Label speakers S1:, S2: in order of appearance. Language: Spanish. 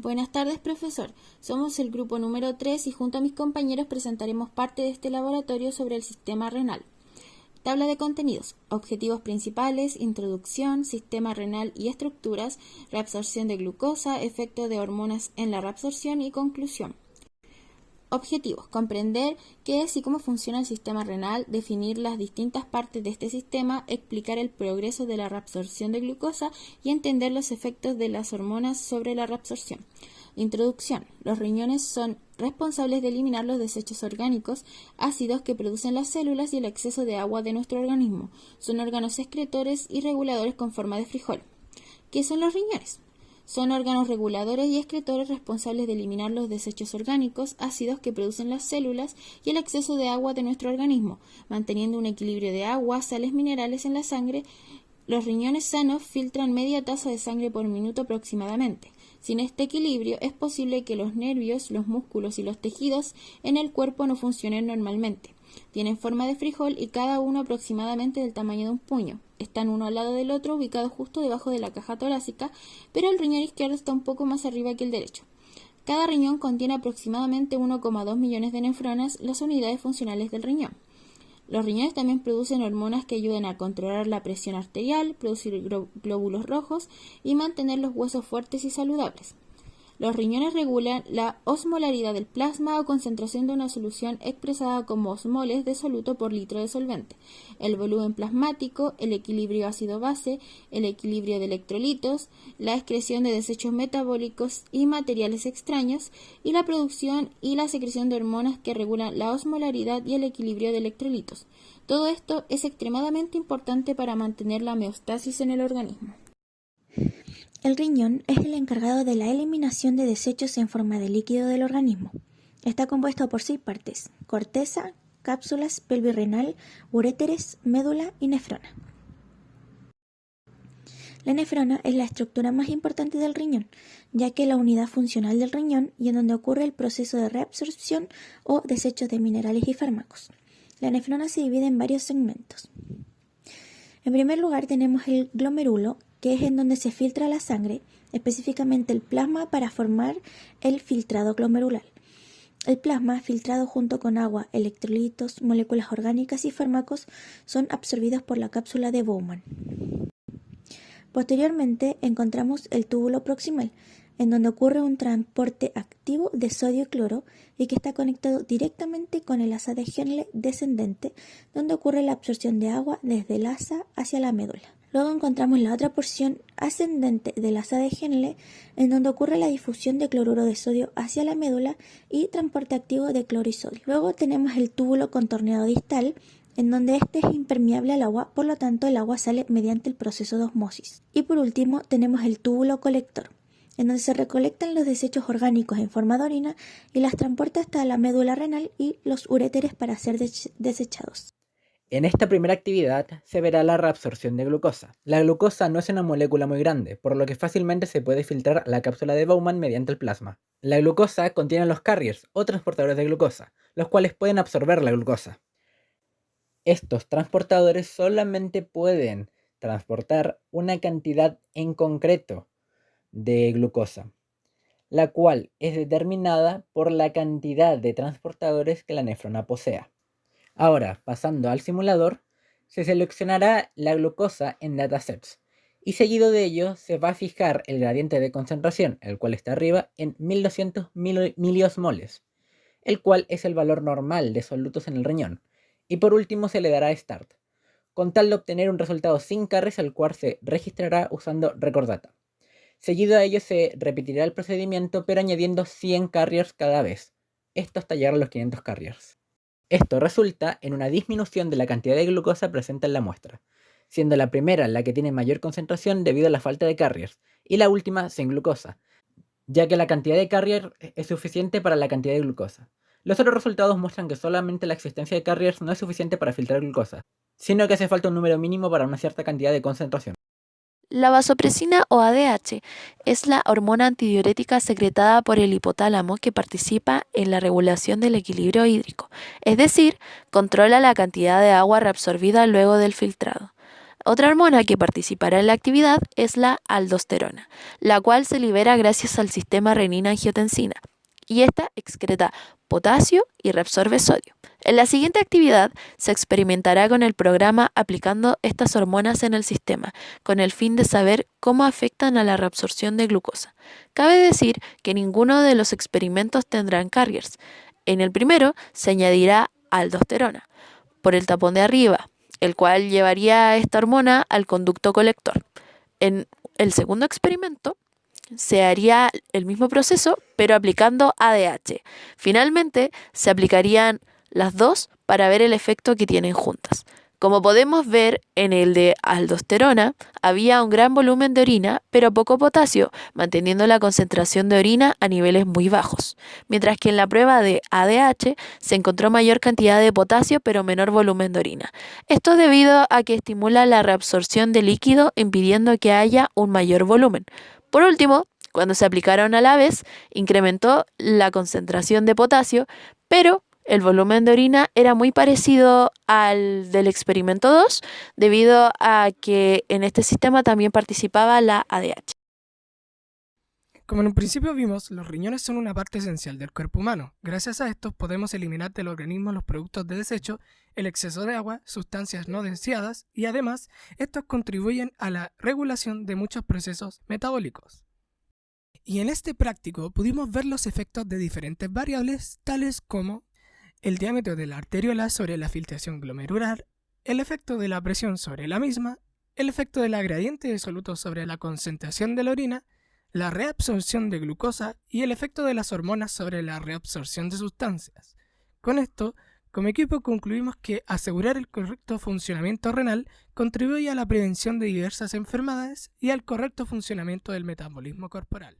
S1: Buenas tardes, profesor. Somos el grupo número 3 y junto a mis compañeros presentaremos parte de este laboratorio sobre el sistema renal. Tabla de contenidos, objetivos principales, introducción, sistema renal y estructuras, reabsorción de glucosa, efecto de hormonas en la reabsorción y conclusión. Objetivos. Comprender qué es y cómo funciona el sistema renal, definir las distintas partes de este sistema, explicar el progreso de la reabsorción de glucosa y entender los efectos de las hormonas sobre la reabsorción. Introducción. Los riñones son responsables de eliminar los desechos orgánicos, ácidos que producen las células y el exceso de agua de nuestro organismo. Son órganos excretores y reguladores con forma de frijol. ¿Qué son los riñones? Son órganos reguladores y excretores responsables de eliminar los desechos orgánicos, ácidos que producen las células y el exceso de agua de nuestro organismo, manteniendo un equilibrio de agua, sales minerales en la sangre. Los riñones sanos filtran media taza de sangre por minuto aproximadamente. Sin este equilibrio es posible que los nervios, los músculos y los tejidos en el cuerpo no funcionen normalmente. Tienen forma de frijol y cada uno aproximadamente del tamaño de un puño. Están uno al lado del otro, ubicados justo debajo de la caja torácica, pero el riñón izquierdo está un poco más arriba que el derecho. Cada riñón contiene aproximadamente 1,2 millones de nefronas, las unidades funcionales del riñón. Los riñones también producen hormonas que ayudan a controlar la presión arterial, producir glóbulos rojos y mantener los huesos fuertes y saludables. Los riñones regulan la osmolaridad del plasma o concentración de una solución expresada como osmoles de soluto por litro de solvente, el volumen plasmático, el equilibrio ácido-base, el equilibrio de electrolitos, la excreción de desechos metabólicos y materiales extraños, y la producción y la secreción de hormonas que regulan la osmolaridad y el equilibrio de electrolitos. Todo esto es extremadamente importante para mantener la homeostasis en el organismo.
S2: El riñón es el encargado de la eliminación de desechos en forma de líquido del organismo. Está compuesto por seis partes, corteza, cápsulas, pelvirrenal, uréteres, médula y nefrona. La nefrona es la estructura más importante del riñón, ya que es la unidad funcional del riñón y en donde ocurre el proceso de reabsorción o desechos de minerales y fármacos. La nefrona se divide en varios segmentos. En primer lugar tenemos el glomerulo, que es en donde se filtra la sangre, específicamente el plasma para formar el filtrado glomerular. El plasma, filtrado junto con agua, electrolitos, moléculas orgánicas y fármacos, son absorbidos por la cápsula de Bowman. Posteriormente encontramos el túbulo proximal, en donde ocurre un transporte activo de sodio y cloro y que está conectado directamente con el asa de Henle descendente, donde ocurre la absorción de agua desde el asa hacia la médula. Luego encontramos la otra porción ascendente del asa de Henle, en donde ocurre la difusión de cloruro de sodio hacia la médula y transporte activo de cloro y sodio. Luego tenemos el túbulo contorneado distal, en donde este es impermeable al agua, por lo tanto el agua sale mediante el proceso de osmosis. Y por último tenemos el túbulo colector, en donde se recolectan los desechos orgánicos en forma de orina y las transporta hasta la médula renal y los uréteres para ser desechados.
S3: En esta primera actividad se verá la reabsorción de glucosa. La glucosa no es una molécula muy grande, por lo que fácilmente se puede filtrar la cápsula de Bowman mediante el plasma. La glucosa contiene los carriers o transportadores de glucosa, los cuales pueden absorber la glucosa. Estos transportadores solamente pueden transportar una cantidad en concreto de glucosa, la cual es determinada por la cantidad de transportadores que la nefrona posea. Ahora, pasando al simulador, se seleccionará la glucosa en datasets y seguido de ello se va a fijar el gradiente de concentración, el cual está arriba, en 1200 miliosmoles, el cual es el valor normal de solutos en el riñón. Y por último se le dará Start, con tal de obtener un resultado sin carries al cual se registrará usando Recordata. Seguido a ello se repetirá el procedimiento pero añadiendo 100 carriers cada vez, esto hasta llegar a los 500 carriers. Esto resulta en una disminución de la cantidad de glucosa presente en la muestra, siendo la primera la que tiene mayor concentración debido a la falta de carriers, y la última sin glucosa, ya que la cantidad de carriers es suficiente para la cantidad de glucosa. Los otros resultados muestran que solamente la existencia de carriers no es suficiente para filtrar glucosa, sino que hace falta un número mínimo para una cierta cantidad de concentración.
S4: La vasopresina o ADH es la hormona antidiurética secretada por el hipotálamo que participa en la regulación del equilibrio hídrico, es decir, controla la cantidad de agua reabsorbida luego del filtrado. otra hormona que participará en la actividad es la aldosterona, la cual se libera gracias al sistema renina-angiotensina y esta excreta potasio y reabsorbe sodio. En la siguiente actividad se experimentará con el programa aplicando estas hormonas en el sistema, con el fin de saber cómo afectan a la reabsorción de glucosa. Cabe decir que ninguno de los experimentos tendrán carriers. En el primero se añadirá aldosterona por el tapón de arriba, el cual llevaría esta hormona al conducto colector. En el segundo experimento se haría el mismo proceso, pero aplicando ADH. Finalmente, se aplicarían las dos para ver el efecto que tienen juntas. Como podemos ver en el de aldosterona, había un gran volumen de orina, pero poco potasio, manteniendo la concentración de orina a niveles muy bajos, mientras que en la prueba de ADH se encontró mayor cantidad de potasio, pero menor volumen de orina. Esto es debido a que estimula la reabsorción de líquido, impidiendo que haya un mayor volumen. Por último, cuando se aplicaron a la vez, incrementó la concentración de potasio, pero el volumen de orina era muy parecido al del experimento 2, debido a que en este sistema también participaba la ADH.
S5: Como en un principio vimos, los riñones son una parte esencial del cuerpo humano. Gracias a estos podemos eliminar del organismo los productos de desecho, el exceso de agua, sustancias no deseadas y además estos contribuyen a la regulación de muchos procesos metabólicos. Y en este práctico pudimos ver los efectos de diferentes variables tales como el diámetro de la arteriola sobre la filtración glomerular, el efecto de la presión sobre la misma, el efecto de la gradiente de soluto sobre la concentración de la orina, la reabsorción de glucosa y el efecto de las hormonas sobre la reabsorción de sustancias. Con esto, como equipo concluimos que asegurar el correcto funcionamiento renal contribuye a la prevención de diversas enfermedades y al correcto funcionamiento del metabolismo corporal.